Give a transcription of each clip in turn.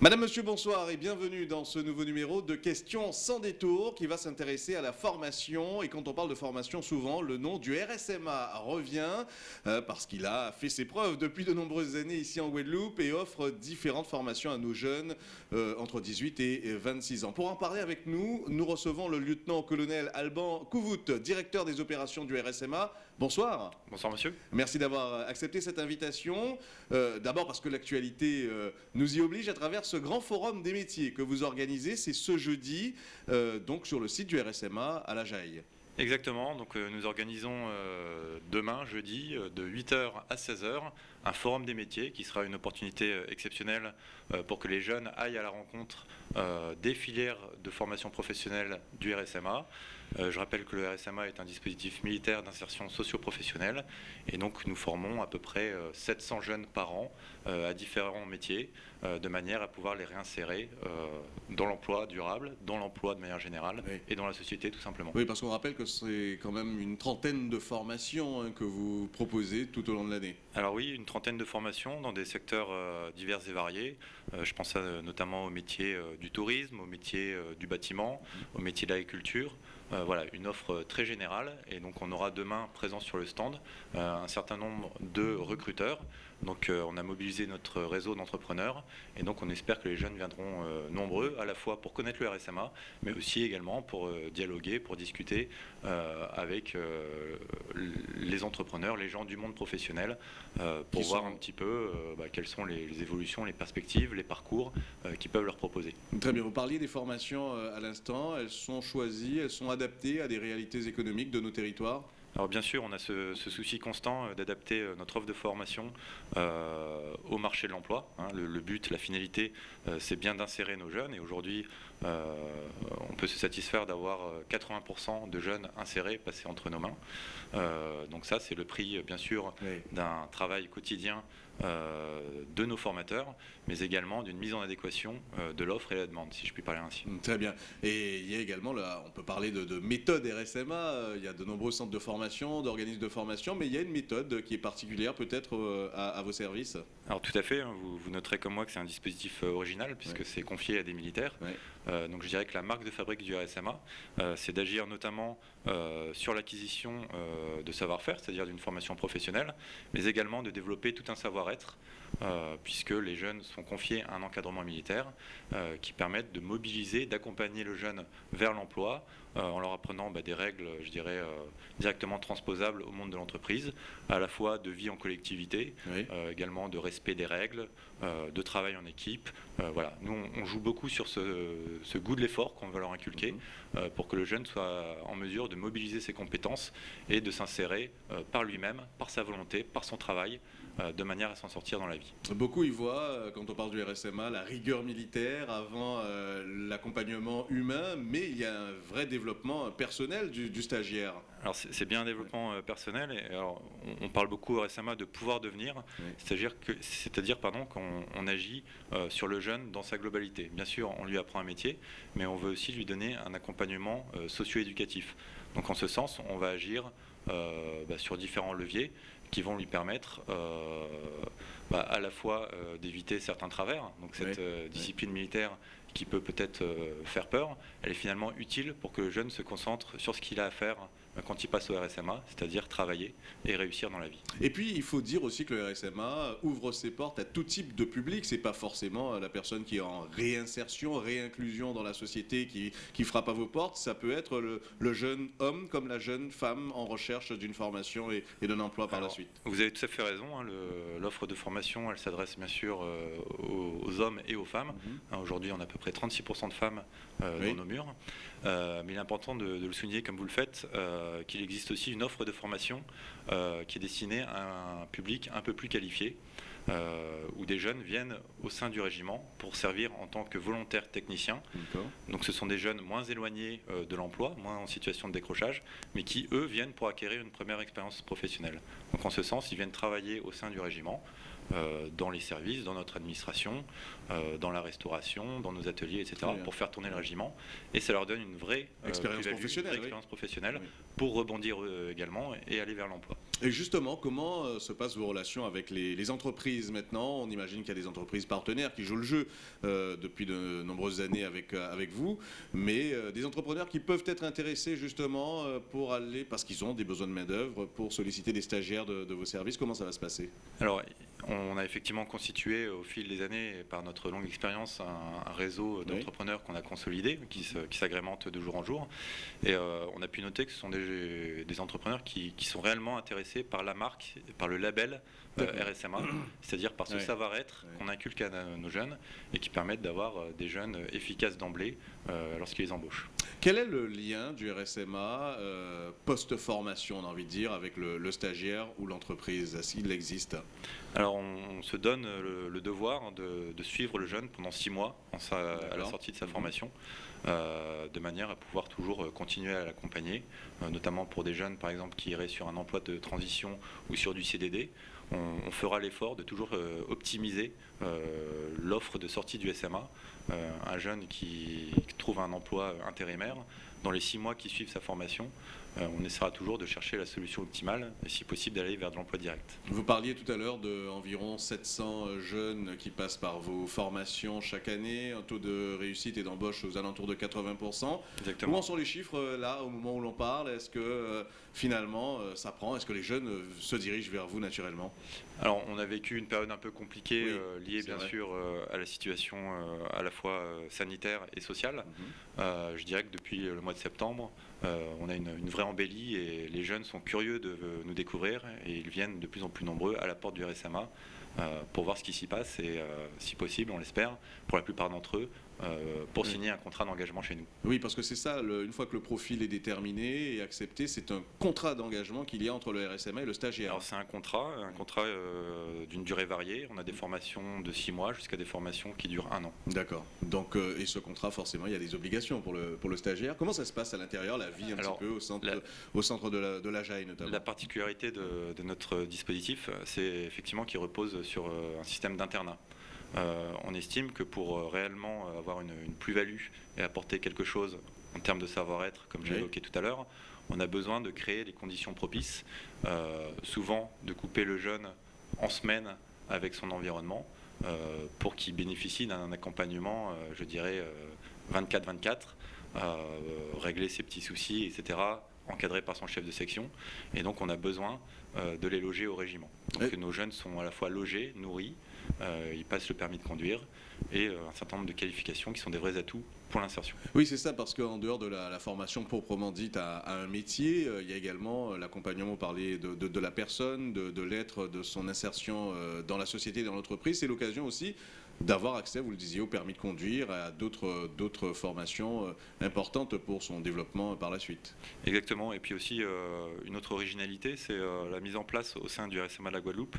Madame, Monsieur, bonsoir et bienvenue dans ce nouveau numéro de Questions sans détour qui va s'intéresser à la formation. Et quand on parle de formation, souvent le nom du RSMA revient euh, parce qu'il a fait ses preuves depuis de nombreuses années ici en Guadeloupe et offre différentes formations à nos jeunes euh, entre 18 et 26 ans. Pour en parler avec nous, nous recevons le lieutenant-colonel Alban Couvout, directeur des opérations du RSMA. Bonsoir. Bonsoir monsieur. Merci d'avoir accepté cette invitation. Euh, D'abord parce que l'actualité nous y oblige à travers ce grand forum des métiers que vous organisez. C'est ce jeudi, euh, donc sur le site du RSMA à la Jaille. Exactement, donc euh, nous organisons euh, demain, jeudi, de 8h à 16h, un forum des métiers qui sera une opportunité exceptionnelle pour que les jeunes aillent à la rencontre des filières de formation professionnelle du RSMA. Euh, je rappelle que le RSMA est un dispositif militaire d'insertion socio-professionnelle et donc nous formons à peu près euh, 700 jeunes par an euh, à différents métiers euh, de manière à pouvoir les réinsérer euh, dans l'emploi durable, dans l'emploi de manière générale Oui. et dans la société tout simplement. Oui, parce qu'on rappelle que c'est quand même une trentaine de formations hein, que vous proposez tout au long de l'année. Alors oui, une trentaine de formations dans des secteurs euh, divers et variés. Euh, je pense notamment au métier euh, du tourisme, au métier euh, du bâtiment, au métier de l'agriculture. Euh, voilà, une offre euh, très générale. Et donc on aura demain présent sur le stand euh, un certain nombre de recruteurs. Donc euh, on a mobilisé notre réseau d'entrepreneurs et donc on espère que les jeunes viendront nombreux, à la fois pour connaître le RSMA, mais aussi également pour dialoguer, pour discuter avec les entrepreneurs, les gens du monde professionnel, pour Qui voir sont- un petit peu bah, quelles sont les, les évolutions, les perspectives, les parcours euh, qui peuvent leur proposer. Très bien, vous parliez des formations à l'instant. Elles sont choisies, elles sont adaptées à des réalités économiques de nos territoires. Alors bien sûr, on a ce, ce souci constant euh, d'adapter euh, notre offre de formation euh, au marché de l'emploi. hein. Le, le but, la finalité, euh, c'est bien d'insérer nos jeunes. Et aujourd'hui, euh, on peut se satisfaire d'avoir euh, 80% de jeunes insérés passés entre nos mains. Donc ça, c'est le prix, bien sûr, Oui. d'un travail quotidien de nos formateurs, mais également d'une mise en adéquation euh, de l'offre et la demande, si je puis parler ainsi. Très bien. Et il y a également, là, on peut parler de, de méthode RSMA. euh, Il y a de nombreux centres de formation, d'organismes de formation, mais il y a une méthode qui est particulière peut-être euh, à, à vos services? Alors tout à fait, hein, vous, vous noterez comme moi que c'est un dispositif euh, original puisque Ouais. c'est confié à des militaires. Ouais. Euh, donc je dirais que la marque de fabrique du RSMA, euh, c'est d'agir notamment euh, sur l'acquisition de savoir-faire, c'est-à-dire d'une formation professionnelle, mais également de développer tout un savoir-être, puisque les jeunes sont confiés à un encadrement militaire qui permettent de mobiliser, d'accompagner le jeune vers l'emploi, en leur apprenant bah, des règles, je dirais, directement transposables au monde de l'entreprise, à la fois de vie en collectivité, Oui. également de respect des règles, de travail en équipe. Euh, voilà, nous on, on joue beaucoup sur ce, ce goût de l'effort qu'on veut leur inculquer Mhm. euh, pour que le jeune soit en mesure de mobiliser ses compétences et de s'insérer euh, par lui-même, par sa volonté, par son travail, euh, de manière à s'en sortir dans la vie. Beaucoup y voient, euh, quand on parle du RSMA, la rigueur militaire avant euh, l'accompagnement humain, mais il y a un vrai développement personnel du, du stagiaire. Alors c'est bien un développement euh, personnel. Et alors, on, on parle beaucoup récemment de pouvoir devenir, Oui. c'est-à-dire que c'est-à-dire pardon qu'on on agit euh, sur le jeune dans sa globalité. Bien sûr, on lui apprend un métier, mais on veut aussi lui donner un accompagnement euh, socio-éducatif. Donc en ce sens, on va agir euh, bah, sur différents leviers qui vont lui permettre bah, à la fois d'éviter certains travers. Donc cette Oui. discipline militaire qui peut peut-être faire peur, elle est finalement utile pour que le jeune se concentre sur ce qu'il a à faire quand il passe au RSMA, c'est-à-dire travailler et réussir dans la vie. Et puis, il faut dire aussi que le RSMA ouvre ses portes à tout type de public. C'est pas forcément euh, la personne qui est en réinsertion, réinclusion dans la société qui, qui frappe à vos portes. Ça peut être le, le jeune homme comme la jeune femme en recherche d'une formation et, et d'un emploi par la suite. Vous avez tout à fait raison. hein, L'offre de formation, elle s'adresse bien sûr euh, aux, aux hommes et aux femmes. Mhm. Hein, Aujourd'hui, on a à peu près 36% de femmes euh, Oui. dans nos murs. Euh, mais il est important de, de le souligner, comme vous le faites, euh, qu'il existe aussi une offre de formation euh, qui est destinée à un public un peu plus qualifié, euh, où des jeunes viennent au sein du régiment pour servir en tant que volontaires techniciens. Donc ce sont des jeunes moins éloignés euh, de l'emploi, moins en situation de décrochage, mais qui, eux, viennent pour acquérir une première expérience professionnelle. Donc en ce sens, ils viennent travailler au sein du régiment dans les services, dans notre administration, dans la restauration, dans nos ateliers, etc., pour faire tourner le régiment. Et ça leur donne une vraie expérience professionnelle, professionnelle pour rebondir également et aller vers l'emploi. Et justement, comment se passent vos relations avec les, entreprises maintenant? On imagine qu'il y a des entreprises partenaires qui jouent le jeu depuis de nombreuses années avec, avec vous, mais des entrepreneurs qui peuvent être intéressés justement pour aller, parce qu'ils ont des besoins de main-d'œuvre, pour solliciter des stagiaires de, vos services. Comment ça va se passer? On a effectivement constitué au fil des années, par notre longue expérience, un, réseau d'entrepreneurs qu'on a consolidé, qui, s'agrémente de jour en jour. Et euh, on a pu noter que ce sont des, entrepreneurs qui, sont réellement intéressés par la marque, par le label euh, RSMA, c'est-à-dire par ce savoir-être qu'on inculque à nos jeunes et qui permettent d'avoir euh, des jeunes efficaces d'emblée lorsqu'ils les embauchent. Quel est le lien du RSMA post-formation, on a envie de dire, avec le, stagiaire ou l'entreprise, s'il existe? Alors, on, se donne le, devoir de, suivre le jeune pendant six mois à la sortie de sa mhm. formation, euh, de manière à pouvoir toujours continuer à l'accompagner, euh, notamment pour des jeunes, par exemple, qui iraient sur un emploi de transition ou sur du CDD. On, fera l'effort de toujours euh, optimiser l'offre de sortie du SMA. Un jeune qui trouve un emploi intérimaire, dans les six mois qui suivent sa formation, euh, on essaiera toujours de chercher la solution optimale et si possible d'aller vers de l'emploi direct. Vous parliez tout à l'heure d'environ 700 euh, jeunes qui passent par vos formations chaque année, un taux de réussite et d'embauche aux alentours de 80%. Exactement. Où en sont les chiffres euh, là au moment où l'on parle? Est-ce que finalement ça prend? Est-ce que les jeunes se dirigent vers vous naturellement? Alors on a vécu une période un peu compliquée liée bien sûr à la situation à la fois sanitaire et sociale. Mhm. je dirais que depuis le mois de septembre, on a une, une vraie embellie et les jeunes sont curieux de nous découvrir et ils viennent de plus en plus nombreux à la porte du RSMA euh, pour voir ce qui s'y passe et euh, si possible, on l'espère, pour la plupart d'entre eux, euh, pour signer un contrat d'engagement chez nous. Oui, parce que c'est ça, une fois que le profil est déterminé et accepté, c'est un contrat d'engagement qu'il y a entre le RSMA et le stagiaire. Alors c'est un contrat, un contrat euh, d'une durée variée. On a des formations de six mois jusqu'à des formations qui durent un an. D'accord. Donc, euh, et ce contrat, forcément, il y a des obligations pour le, pour le stagiaire. Comment ça se passe à l'intérieur, la vie un petit peu au centre, au centre de la, de la JAI notamment La particularité de, de notre dispositif, c'est effectivement qu'il repose sur un système d'internat. Euh, on estime que pour euh, réellement euh, avoir une, plus-value et apporter quelque chose en termes de savoir-être, comme j'ai évoqué tout à l'heure, on a besoin de créer les conditions propices, souvent de couper le jeune en semaine avec son environnement, pour qu'il bénéficie d'un accompagnement, je dirais, 24-24, régler ses petits soucis, etc., encadré par son chef de section. Et donc on a besoin de les loger au régiment. Donc nos jeunes sont à la fois logés, nourris, ils passent le permis de conduire et euh, un certain nombre de qualifications qui sont des vrais atouts pour l'insertion. Oui, c'est ça, parce qu'en dehors de la, formation proprement dite à, un métier, euh, il y a également l'accompagnement, parler de, de, la personne, de, de l'être, de son insertion dans la société et dans l'entreprise. C'est l'occasion aussi d'avoir accès, vous le disiez, au permis de conduire, à d'autres formations importantes pour son développement par la suite. Exactement, et puis aussi une autre originalité, c'est la mise en place au sein du RSMA de la Guadeloupe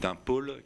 d'un pôle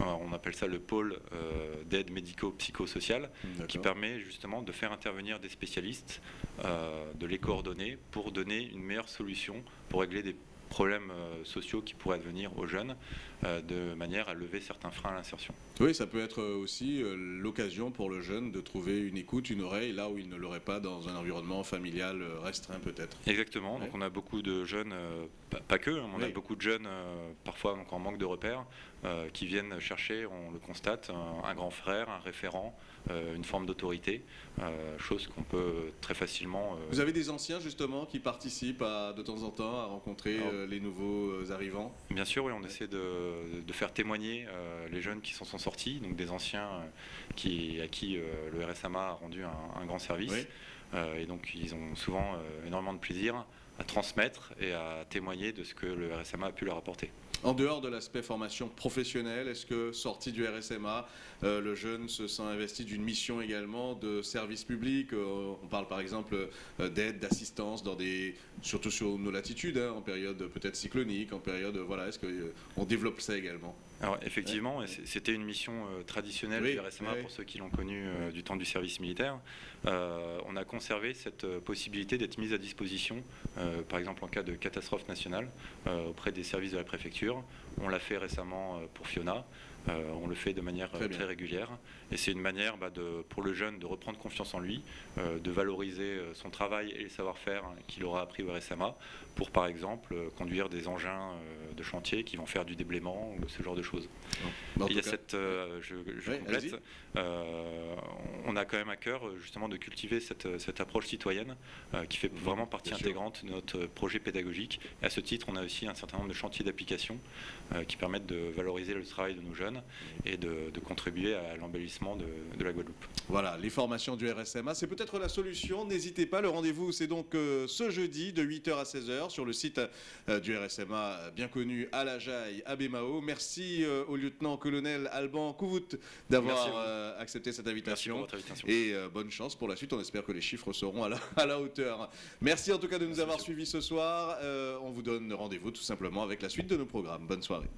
on appelle ça le pôle euh, d'aide médico-psychosociale, qui permet justement de faire intervenir des spécialistes, euh, de les coordonner pour donner une meilleure solution pour régler des problèmes euh, sociaux qui pourraient advenir aux jeunes, euh, de manière à lever certains freins à l'insertion. Oui, ça peut être aussi euh, l'occasion pour le jeune de trouver une écoute, une oreille, là où il ne l'aurait pas dans un environnement familial restreint peut-être. Exactement, donc on a beaucoup de jeunes, pas, que, hein, on a beaucoup de jeunes, parfois en manque de repères, qui viennent chercher, on le constate, un grand frère, un référent, euh, une forme d'autorité, euh, chose qu'on peut très facilement... Euh, Vous avez des anciens justement qui participent de temps en temps à rencontrer les nouveaux arrivants? Bien sûr, oui, on essaie de, faire témoigner les jeunes qui s'en sont sortis, donc des anciens qui, à qui le RSMA a rendu un, grand service. et donc ils ont souvent énormément de plaisir à transmettre et à témoigner de ce que le RSMA a pu leur apporter. En dehors de l'aspect formation professionnelle, est-ce que sorti du RSMA, euh, le jeune se sent investi d'une mission également de service public euh, On parle par exemple euh, d'aide, d'assistance, dans des, surtout sur nos latitudes, hein, en période peut-être cyclonique, en période voilà, est-ce qu'on développe ça également? Alors effectivement, c'était une mission traditionnelle du RSMA pour ceux qui l'ont connu euh, du temps du service militaire. On a conservé cette possibilité d'être mise à disposition, par exemple en cas de catastrophe nationale, auprès des services de la préfecture. deal On l'a fait récemment pour Fiona. on le fait de manière très, régulière et c'est une manière bah, de, pour le jeune de reprendre confiance en lui, de valoriser son travail et les savoir-faire qu'il aura appris au RSMA pour par exemple conduire des engins de chantier qui vont faire du déblaiement ou ce genre de choses. il y a cette, euh, je, complète, euh, on a quand même à cœur euh, justement de cultiver cette, approche citoyenne qui fait vraiment partie intégrante de notre projet pédagogique. Et à ce titre, on a aussi un certain nombre de chantiers d'application qui permettent de valoriser le travail de nos jeunes et de, contribuer à l'embellissement de, la Guadeloupe. Voilà, les formations du RSMA, c'est peut-être la solution. N'hésitez pas, le rendez-vous c'est donc ce jeudi de 8h à 16h sur le site du RSMA bien connu à la Jaille, à Bémao. Merci euh, au lieutenant-colonel Alban Kouvout d'avoir euh, accepté cette invitation. Et euh, bonne chance pour la suite. On espère que les chiffres seront à la, à la hauteur. Merci en tout cas de nous avoir suivis ce soir. on vous donne rendez-vous tout simplement avec la suite de nos programmes. Bonne soirée. fuck